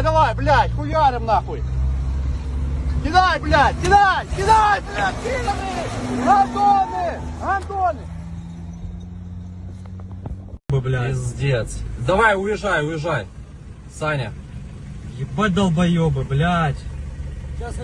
Давай, давай, блядь, хуярим нахуй. Кидай, блядь, кидай, кидай, блядь, кидай! Антоны, Антоны. блядь. Пиздец. Давай, уезжай, уезжай. Саня. Ебать долбоебы, блядь. Сейчас